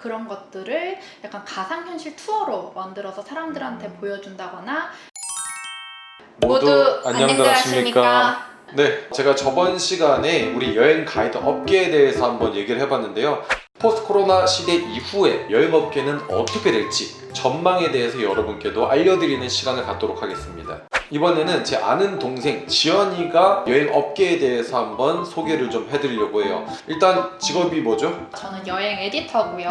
그런 것들을 약간 가상현실 투어로 만들어서 사람들한테 보여준다거나 모두 안녕들 하십니까? 네, 제가 저번 시간에 우리 여행 가이드 업계에 대해서 한번 얘기를 해봤는데요. 포스트 코로나 시대 이후에 여행업계는 어떻게 될지 전망에 대해서 여러분께도 알려드리는 시간을 갖도록 하겠습니다. 이번에는 제 아는 동생 지연이가 여행 업계에 대해서 한번 소개를 좀 해드리려고 해요. 일단 직업이 뭐죠? 저는 여행 에디터고요.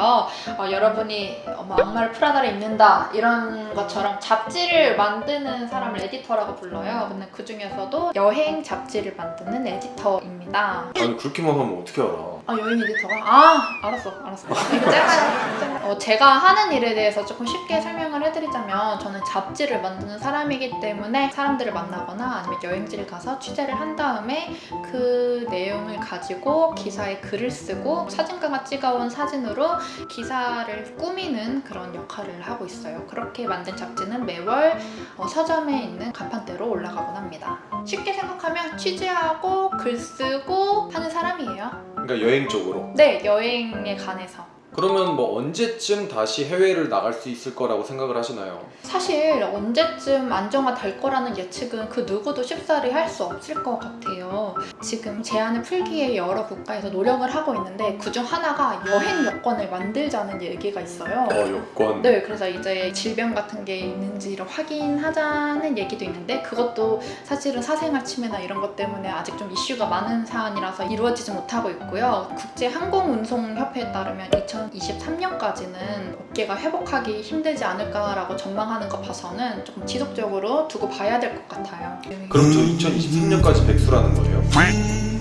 어, 여러분이 뭐 악마를 프라다를 입는다 이런 것처럼 잡지를 만드는 사람을 에디터라고 불러요. 근데 그 중에서도 여행 잡지를 만드는 에디터입니다. 아니 그렇게만 하면 어떻게 알아? 아 여행 에디터가? 아 알았어 알았어. 이거 짧아요. 어, 제가 하는 일에 대해서 조금 쉽게 설명을 해드리자면 저는 잡지를 만드는 사람이기 때문에 사람들을 만나거나 아니면 여행지를 가서 취재를 한 다음에 그 내용을 가지고 기사에 글을 쓰고 사진가가 찍어온 사진으로 기사를 꾸미는 그런 역할을 하고 있어요. 그렇게 만든 잡지는 매월 어, 서점에 있는 간판대로 올라가곤 합니다. 쉽게 생각하면 취재하고 글 쓰고 하는 사람이에요. 그러니까 여행 쪽으로. 네, 여행에 관해서. 그러면 뭐 언제쯤 다시 해외를 나갈 수 있을 거라고 생각을 하시나요? 사실 언제쯤 안정화될 거라는 예측은 그 누구도 쉽사리 할 수 없을 것 같아요. 지금 제한을 풀기에 여러 국가에서 노력을 하고 있는데 그중 하나가 여행 여권을 만들자는 얘기가 있어요. 어 여권. 네, 그래서 이제 질병 같은 게 있는지를 확인하자는 얘기도 있는데 그것도 사실은 사생활 침해나 이런 것 때문에 아직 좀 이슈가 많은 사안이라서 이루어지지 못하고 있고요. 국제 항공운송 협회에 따르면 2023년까지는 업계가 회복하기 힘들지 않을까라고 전망하는 거 봐서는 조금 지속적으로 두고 봐야 될 것 같아요. 그럼 저 2023년까지 백수라는 거예요?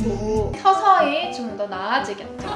뭐서 서히 좀 더 나아지겠죠.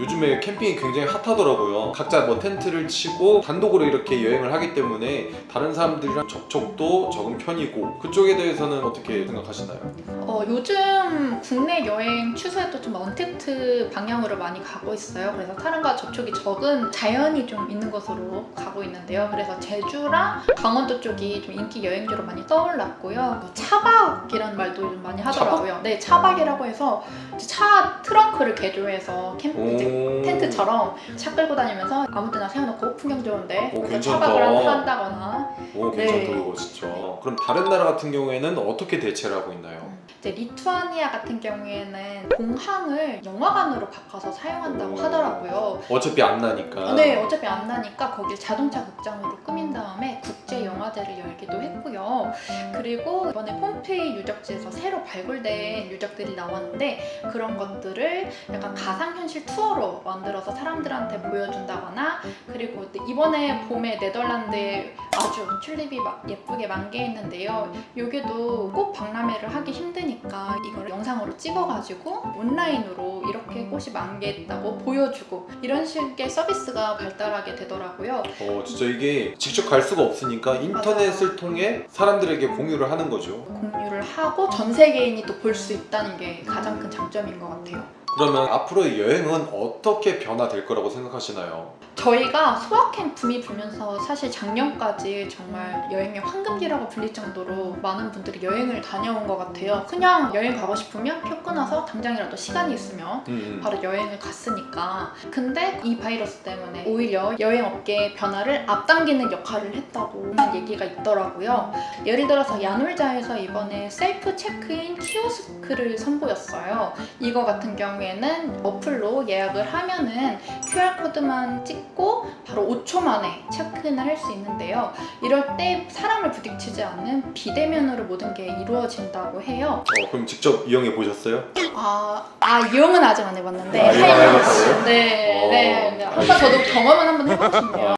요즘에 캠핑이 굉장히 핫하더라고요. 각자 뭐 텐트를 치고 단독으로 이렇게 여행을 하기 때문에 다른 사람들이랑 접촉도 적은 편이고 그쪽에 대해서는 어떻게 생각하시나요? 어, 요즘 국내 여행 추세도 좀 언택트 방향으로 많이 가고 있어요. 그래서 사람과 접촉이 적은 자연이 좀 있는 곳으로 가고 있는데요. 그래서 제주랑 강원도 쪽이 좀 인기 여행지로 많이 떠올랐고요. 뭐 차박이라는 말도 요즘 많이 하더라고요. 네, 차박이라고 해서 이제 차 트렁크를 개조해서 캠 이제 오. 텐트처럼 차 끌고 다니면서 아무 데나 세워놓고 풍경 좋은데 오. 차박을 한- 한다거나 오 괜찮다 네. 진짜. 그럼 다른 나라 같은 경우에는 어떻게 대체를 하고 있나요? 이제 리투아니아 같은 경우에는 공항을 영화관으로 바꿔서 사용한다고 오. 하더라고요. 어차피 안 나니까. 네, 어차피 안 나니까 거길 자동차 극장으로 꾸민 다음에 국제 영화제를 열기도 했고요. 그리고 이번에 폼페이 유적지에서 새로 발굴된 유적들이 나왔는데 그런 것들을 약간 가상현실 투어로 만들어서 사람들한테 보여준다거나 그리고 이번에 봄에 네덜란드에 아주 튤립이 막 예쁘게 만개 했는데요. 여기도 꼭 박람회를 하기 힘드니까 이걸 영상으로 찍어가지고 온라인으로 이렇게 꽃이 만개했다고 보여주고 이런 식의 서비스가 발달하게 되더라고요. 어 진짜 이게 직접 갈 수가 없으니까 인터넷을 통해 사람들에게 공유를 하는 거죠. 공유를 하고 전 세계인이 또 볼 수 있다는 게 가장 큰 장점인 것 같아요. 그러면 앞으로의 여행은 어떻게 변화될 거라고 생각하시나요? 저희가 소확행 붐이 불면서 사실 작년까지 정말 여행의 황금기라고 불릴 정도로 많은 분들이 여행을 다녀온 것 같아요. 그냥 여행 가고 싶으면 표 끊어서 당장이라도 시간이 있으면 음, 음. 바로 여행을 갔으니까 근데 이 바이러스 때문에 오히려 여행 업계의 변화를 앞당기는 역할을 했다고 하는 얘기가 있더라고요 예를 들어서 야놀자에서 이번에 셀프 체크인 키오스크를 선보였어요 이거 같은 경우 에는 어플로 예약을 하면은 QR코드만 찍고 바로 5초 만에 체크인을 할 수 있는데요 이럴 때 사람을 부딪히지 않는 비대면으로 모든 게 이루어진다고 해요 어, 그럼 직접 이용해 보셨어요? 아, 아 이용은 아직 안 해봤는데 아, 이용 안 할- 해봤다고요? 네, 어. 네. 한번 저도 경험은 한번 해보고 싶네요.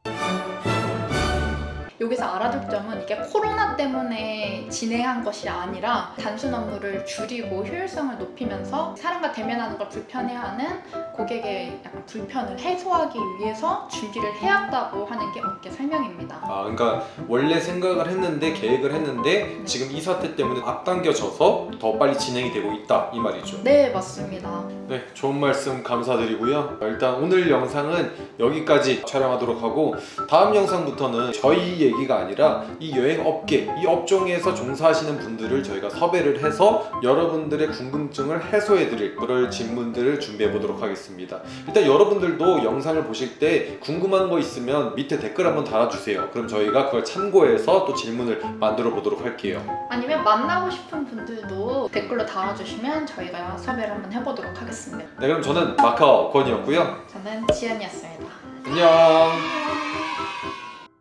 여기서 알아둘 점은 이게 코로나 때문에 진행한 것이 아니라 단순 업무를 줄이고 효율성을 높이면서 사람과 대면하는 걸 불편해하는 고객의 약간 불편을 해소하기 위해서 준비를 해왔다고 하는 게 업계 설명입니다. 아 그러니까 원래 생각을 했는데 계획을 했는데 지금 이 사태 때문에 앞당겨져서 더 빨리 진행이 되고 있다 이 말이죠. 네, 맞습니다. 네, 좋은 말씀 감사드리고요. 일단 오늘 영상은 여기까지 촬영하도록 하고 다음 영상부터는 저희 얘기가 아니라 이 여행 업계, 이 업종에서 종사하시는 분들을 저희가 섭외를 해서 여러분들의 궁금증을 해소해 드릴 그럴 질문들을 준비해 보도록 하겠습니다. 일단 여러분들도 영상을 보실 때 궁금한 거 있으면 밑에 댓글 한번 달아주세요. 그럼 저희가 그걸 참고해서 또 질문을 만들어 보도록 할게요. 아니면 만나고 싶은 분들도 댓글로 달아주시면 저희가 섭외를 한번 해보도록 하겠습니다. 네, 그럼 저는 마카오 권이었고요. 저는 지연이었습니다. 안녕.